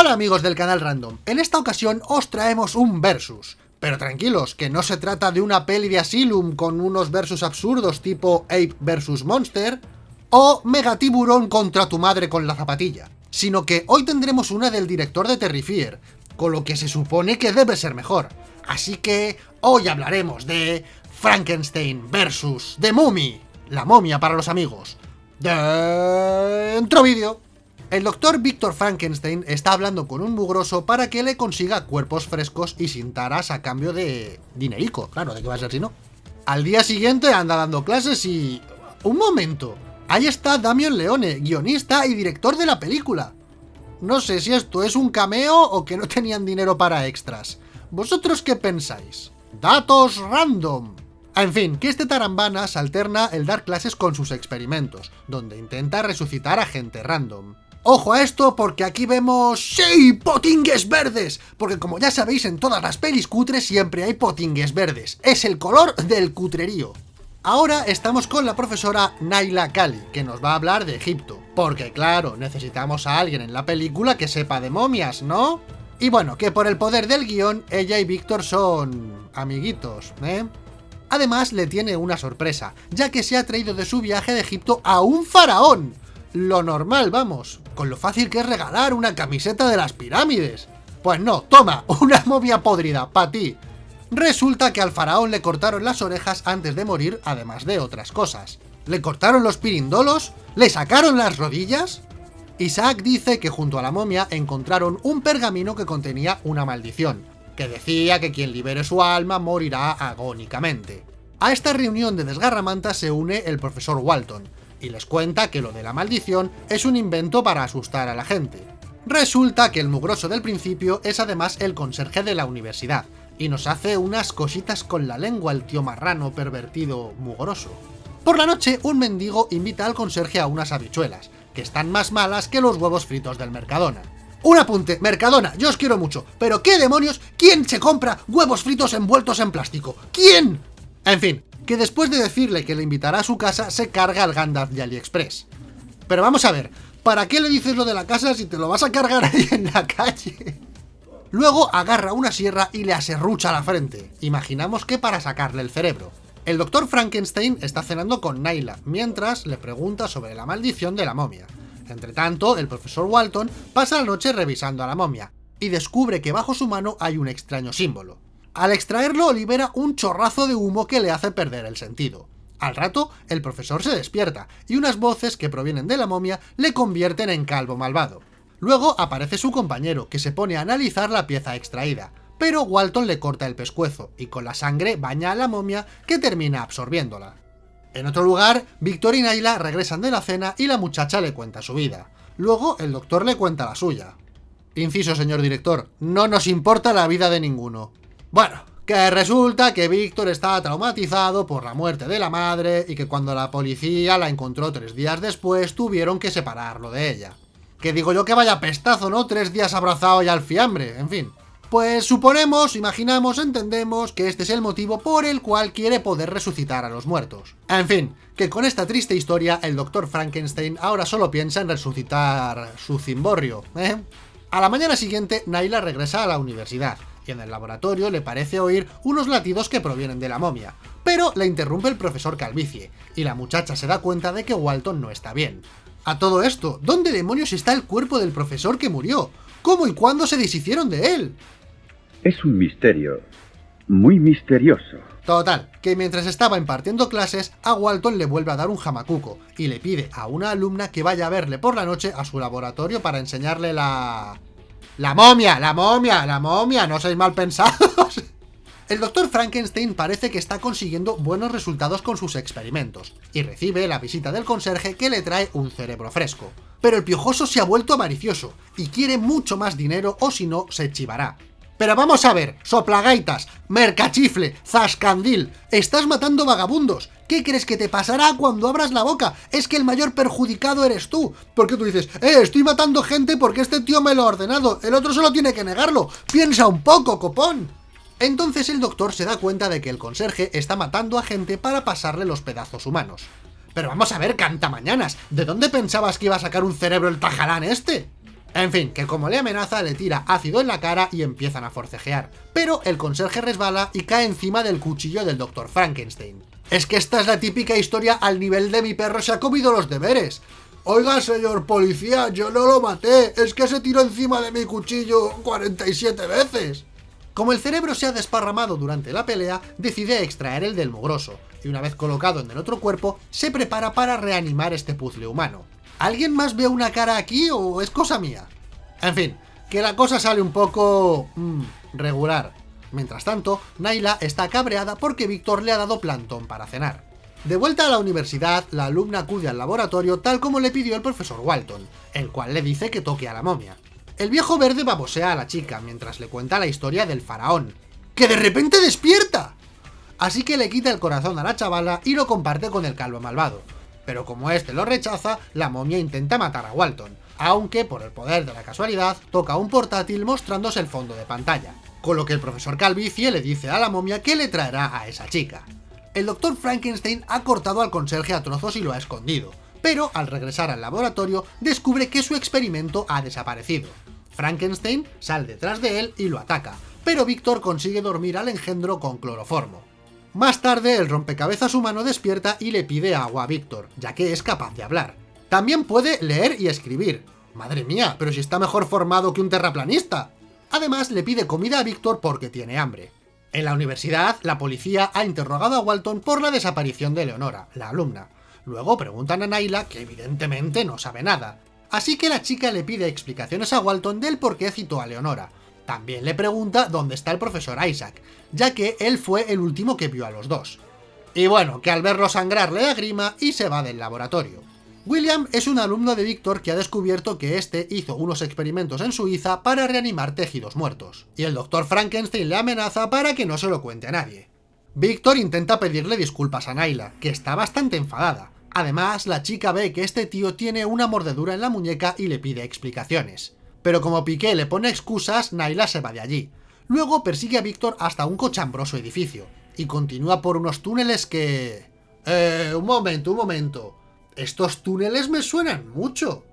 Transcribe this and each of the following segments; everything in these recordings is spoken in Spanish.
Hola amigos del canal Random, en esta ocasión os traemos un versus. Pero tranquilos, que no se trata de una peli de Asylum con unos versus absurdos tipo Ape vs Monster o Megatiburón contra tu madre con la zapatilla, sino que hoy tendremos una del director de Terrifier, con lo que se supone que debe ser mejor. Así que hoy hablaremos de Frankenstein versus The Mummy, la momia para los amigos. Dentro vídeo. El doctor Víctor Frankenstein está hablando con un mugroso para que le consiga cuerpos frescos y sin taras a cambio de dinerico. Claro, ¿de qué va a ser si no? Al día siguiente anda dando clases y... ¡Un momento! Ahí está Damian Leone, guionista y director de la película. No sé si esto es un cameo o que no tenían dinero para extras. ¿Vosotros qué pensáis? ¡Datos random! En fin, que este tarambana se alterna el dar clases con sus experimentos, donde intenta resucitar a gente random. Ojo a esto porque aquí vemos... ¡Sí! ¡Potingues verdes! Porque como ya sabéis, en todas las pelis cutres siempre hay potingues verdes. Es el color del cutrerío. Ahora estamos con la profesora Naila Kali, que nos va a hablar de Egipto. Porque claro, necesitamos a alguien en la película que sepa de momias, ¿no? Y bueno, que por el poder del guion, ella y Víctor son... amiguitos, ¿eh? Además, le tiene una sorpresa, ya que se ha traído de su viaje de Egipto a un faraón lo normal, vamos, con lo fácil que es regalar una camiseta de las pirámides. Pues no, toma, una momia podrida, pa' ti. Resulta que al faraón le cortaron las orejas antes de morir, además de otras cosas. Le cortaron los pirindolos, le sacaron las rodillas... Isaac dice que junto a la momia encontraron un pergamino que contenía una maldición, que decía que quien libere su alma morirá agónicamente. A esta reunión de desgarramantas se une el profesor Walton, y les cuenta que lo de la maldición es un invento para asustar a la gente. Resulta que el mugroso del principio es además el conserje de la universidad, y nos hace unas cositas con la lengua el tío marrano pervertido mugroso. Por la noche, un mendigo invita al conserje a unas habichuelas, que están más malas que los huevos fritos del Mercadona. Un apunte, Mercadona, yo os quiero mucho, pero ¿qué demonios? ¿Quién se compra huevos fritos envueltos en plástico? ¿Quién? En fin, que después de decirle que le invitará a su casa, se carga al Gandalf de AliExpress. Pero vamos a ver, ¿para qué le dices lo de la casa si te lo vas a cargar ahí en la calle? Luego agarra una sierra y le aserrucha la frente. Imaginamos que para sacarle el cerebro. El doctor Frankenstein está cenando con Naila, mientras le pregunta sobre la maldición de la momia. Entre tanto, el profesor Walton pasa la noche revisando a la momia, y descubre que bajo su mano hay un extraño símbolo. Al extraerlo libera un chorrazo de humo que le hace perder el sentido. Al rato, el profesor se despierta, y unas voces que provienen de la momia le convierten en calvo malvado. Luego aparece su compañero, que se pone a analizar la pieza extraída, pero Walton le corta el pescuezo, y con la sangre baña a la momia, que termina absorbiéndola. En otro lugar, Victor y Naila regresan de la cena y la muchacha le cuenta su vida. Luego, el doctor le cuenta la suya. Inciso, señor director, no nos importa la vida de ninguno. Bueno, que resulta que Víctor estaba traumatizado por la muerte de la madre y que cuando la policía la encontró tres días después tuvieron que separarlo de ella. Que digo yo que vaya pestazo, ¿no? Tres días abrazado y al fiambre, en fin. Pues suponemos, imaginamos, entendemos que este es el motivo por el cual quiere poder resucitar a los muertos. En fin, que con esta triste historia el Dr. Frankenstein ahora solo piensa en resucitar su cimborrio, ¿eh? A la mañana siguiente, Naila regresa a la universidad, en el laboratorio le parece oír unos latidos que provienen de la momia, pero le interrumpe el profesor Calvicie, y la muchacha se da cuenta de que Walton no está bien. A todo esto, ¿dónde demonios está el cuerpo del profesor que murió? ¿Cómo y cuándo se deshicieron de él? Es un misterio, muy misterioso. Total, que mientras estaba impartiendo clases, a Walton le vuelve a dar un jamacuco, y le pide a una alumna que vaya a verle por la noche a su laboratorio para enseñarle la... ¡La momia! ¡La momia! ¡La momia! ¡No sois mal pensados! El doctor Frankenstein parece que está consiguiendo buenos resultados con sus experimentos, y recibe la visita del conserje que le trae un cerebro fresco. Pero el piojoso se ha vuelto avaricioso, y quiere mucho más dinero o si no, se chivará. Pero vamos a ver, soplagaitas, mercachifle, zascandil, estás matando vagabundos. ¿Qué crees que te pasará cuando abras la boca? Es que el mayor perjudicado eres tú. Porque tú dices, eh, estoy matando gente porque este tío me lo ha ordenado, el otro solo tiene que negarlo. Piensa un poco, copón. Entonces el doctor se da cuenta de que el conserje está matando a gente para pasarle los pedazos humanos. Pero vamos a ver, canta mañanas, ¿de dónde pensabas que iba a sacar un cerebro el tajalán este? En fin, que como le amenaza, le tira ácido en la cara y empiezan a forcejear. Pero el conserje resbala y cae encima del cuchillo del Dr. Frankenstein. Es que esta es la típica historia al nivel de mi perro se ha comido los deberes. Oiga, señor policía, yo no lo maté, es que se tiró encima de mi cuchillo 47 veces. Como el cerebro se ha desparramado durante la pelea, decide extraer el del mugroso, y una vez colocado en el otro cuerpo, se prepara para reanimar este puzzle humano. ¿Alguien más ve una cara aquí o es cosa mía? En fin, que la cosa sale un poco... Mmm, regular. Mientras tanto, Naila está cabreada porque Víctor le ha dado plantón para cenar. De vuelta a la universidad, la alumna acude al laboratorio tal como le pidió el profesor Walton, el cual le dice que toque a la momia. El viejo verde babosea a la chica mientras le cuenta la historia del faraón, ¡que de repente despierta! Así que le quita el corazón a la chavala y lo comparte con el calvo malvado. Pero como este lo rechaza, la momia intenta matar a Walton, aunque por el poder de la casualidad toca un portátil mostrándose el fondo de pantalla, con lo que el profesor Calvicie le dice a la momia que le traerá a esa chica. El doctor Frankenstein ha cortado al conserje a trozos y lo ha escondido, pero al regresar al laboratorio descubre que su experimento ha desaparecido. Frankenstein sale detrás de él y lo ataca, pero Víctor consigue dormir al engendro con cloroformo. Más tarde, el rompecabezas humano despierta y le pide agua a Víctor, ya que es capaz de hablar. También puede leer y escribir. Madre mía, pero si está mejor formado que un terraplanista. Además, le pide comida a Víctor porque tiene hambre. En la universidad, la policía ha interrogado a Walton por la desaparición de Leonora, la alumna. Luego preguntan a Naila, que evidentemente no sabe nada. Así que la chica le pide explicaciones a Walton del por qué citó a Leonora. También le pregunta dónde está el profesor Isaac, ya que él fue el último que vio a los dos. Y bueno, que al verlo sangrar le da grima y se va del laboratorio. William es un alumno de Víctor que ha descubierto que este hizo unos experimentos en Suiza para reanimar tejidos muertos, y el doctor Frankenstein le amenaza para que no se lo cuente a nadie. Víctor intenta pedirle disculpas a Naila, que está bastante enfadada. Además, la chica ve que este tío tiene una mordedura en la muñeca y le pide explicaciones. Pero como Piqué le pone excusas, Naila se va de allí. Luego persigue a Víctor hasta un cochambroso edificio, y continúa por unos túneles que... Eh, un momento, un momento... Estos túneles me suenan mucho.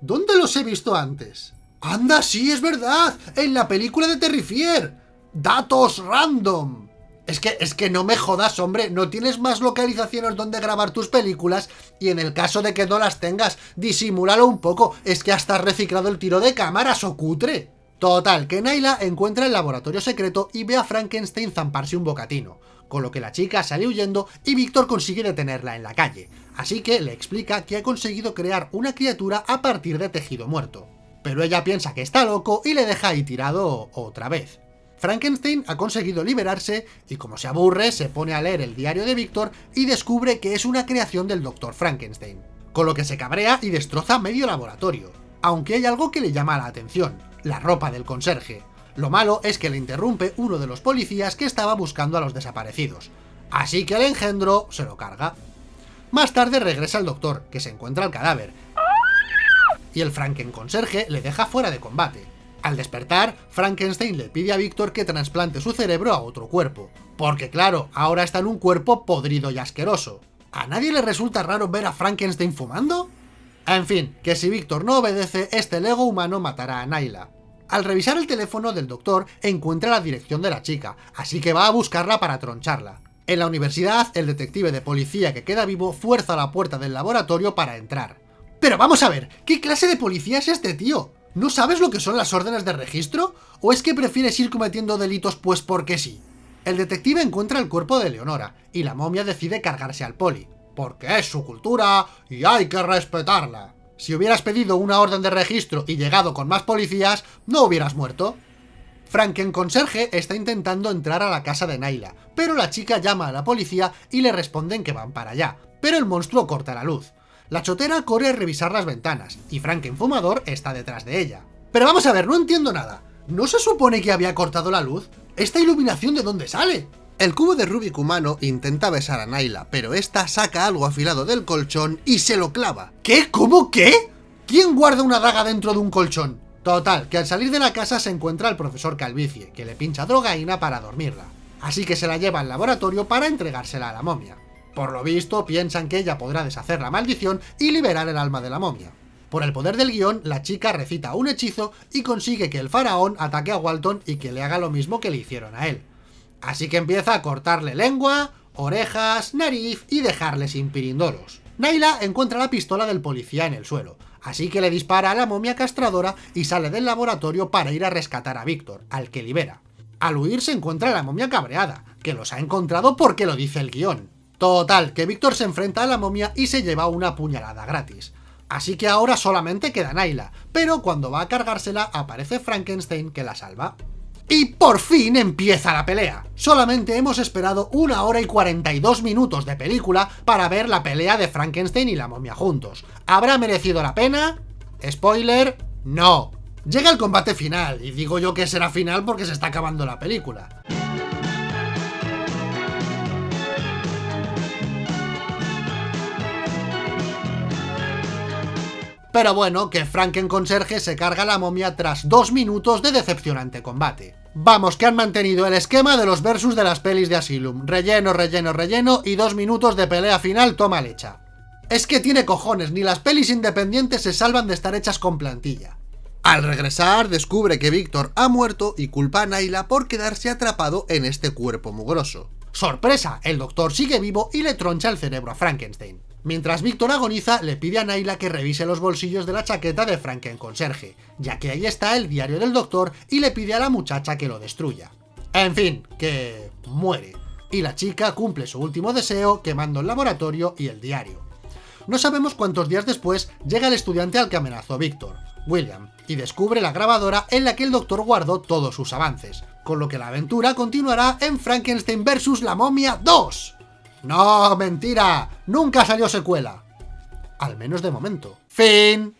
¿Dónde los he visto antes? ¡Anda, sí, es verdad! ¡En la película de Terrifier! ¡Datos random! Es que, es que no me jodas, hombre, no tienes más localizaciones donde grabar tus películas y en el caso de que no las tengas, disimúlalo un poco, es que hasta has reciclado el tiro de cámara, o cutre. Total, que Naila encuentra el laboratorio secreto y ve a Frankenstein zamparse un bocatino, con lo que la chica sale huyendo y Víctor consigue detenerla en la calle, así que le explica que ha conseguido crear una criatura a partir de tejido muerto. Pero ella piensa que está loco y le deja ahí tirado otra vez. Frankenstein ha conseguido liberarse y como se aburre se pone a leer el diario de Víctor y descubre que es una creación del Dr. Frankenstein, con lo que se cabrea y destroza medio laboratorio. Aunque hay algo que le llama la atención, la ropa del conserje. Lo malo es que le interrumpe uno de los policías que estaba buscando a los desaparecidos, así que el engendro se lo carga. Más tarde regresa el doctor, que se encuentra el cadáver, y el Franken conserje le deja fuera de combate. Al despertar, Frankenstein le pide a Víctor que trasplante su cerebro a otro cuerpo, porque claro, ahora está en un cuerpo podrido y asqueroso. ¿A nadie le resulta raro ver a Frankenstein fumando? En fin, que si Víctor no obedece, este Lego humano matará a Naila. Al revisar el teléfono del doctor, encuentra la dirección de la chica, así que va a buscarla para troncharla. En la universidad, el detective de policía que queda vivo fuerza la puerta del laboratorio para entrar. Pero vamos a ver, ¿qué clase de policía es este tío? ¿No sabes lo que son las órdenes de registro? ¿O es que prefieres ir cometiendo delitos pues porque sí? El detective encuentra el cuerpo de Leonora, y la momia decide cargarse al poli, porque es su cultura y hay que respetarla. Si hubieras pedido una orden de registro y llegado con más policías, no hubieras muerto. Franken conserje está intentando entrar a la casa de Naila, pero la chica llama a la policía y le responden que van para allá, pero el monstruo corta la luz. La chotera corre a revisar las ventanas, y Franken fumador está detrás de ella. Pero vamos a ver, no entiendo nada. ¿No se supone que había cortado la luz? ¿Esta iluminación de dónde sale? El cubo de Rubik humano intenta besar a Naila, pero esta saca algo afilado del colchón y se lo clava. ¿Qué? ¿Cómo? ¿Qué? ¿Quién guarda una daga dentro de un colchón? Total, que al salir de la casa se encuentra el profesor Calvicie, que le pincha drogaína para dormirla. Así que se la lleva al laboratorio para entregársela a la momia. Por lo visto, piensan que ella podrá deshacer la maldición y liberar el alma de la momia. Por el poder del guion, la chica recita un hechizo y consigue que el faraón ataque a Walton y que le haga lo mismo que le hicieron a él. Así que empieza a cortarle lengua, orejas, nariz y dejarle sin pirindolos. Naila encuentra la pistola del policía en el suelo, así que le dispara a la momia castradora y sale del laboratorio para ir a rescatar a Víctor, al que libera. Al huir se encuentra la momia cabreada, que los ha encontrado porque lo dice el guion. Total, que Víctor se enfrenta a la momia y se lleva una puñalada gratis. Así que ahora solamente queda Naila, pero cuando va a cargársela aparece Frankenstein que la salva. Y por fin empieza la pelea. Solamente hemos esperado una hora y 42 minutos de película para ver la pelea de Frankenstein y la momia juntos. ¿Habrá merecido la pena? Spoiler, no. Llega el combate final, y digo yo que será final porque se está acabando la película. Pero bueno, que Franken Conserje se carga la momia tras dos minutos de decepcionante combate. Vamos, que han mantenido el esquema de los versus de las pelis de Asylum. Relleno, relleno, relleno y dos minutos de pelea final toma lecha. Es que tiene cojones, ni las pelis independientes se salvan de estar hechas con plantilla. Al regresar, descubre que Víctor ha muerto y culpa a Naila por quedarse atrapado en este cuerpo mugroso. ¡Sorpresa! El doctor sigue vivo y le troncha el cerebro a Frankenstein. Mientras Víctor agoniza, le pide a Naila que revise los bolsillos de la chaqueta de Franken Conserje, ya que ahí está el diario del doctor y le pide a la muchacha que lo destruya. En fin, que muere. Y la chica cumple su último deseo quemando el laboratorio y el diario. No sabemos cuántos días después llega el estudiante al que amenazó Víctor, William, y descubre la grabadora en la que el doctor guardó todos sus avances, con lo que la aventura continuará en Frankenstein vs. la momia 2. No, mentira, nunca salió secuela. Al menos de momento. Fin.